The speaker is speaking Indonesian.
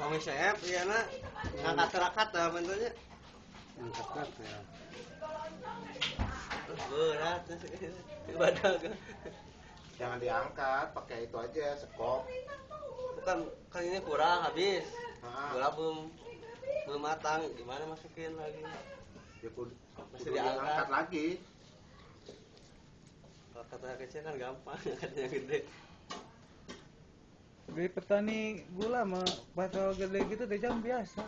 Suami saya, iya nak ngangkat terakat lah bentuknya. Angkat ya. Berat, badak. Jangan diangkat, pakai itu aja sekop. Bukan kan ini kurang habis. Ah. Gula belum belum matang, gimana masukin lagi? Ya kudu, kudu diangkat. diangkat lagi. Kalau katanya kecil kan gampang, katanya gede. Dari petani gula mah bakal gede gitu teh jam biasa.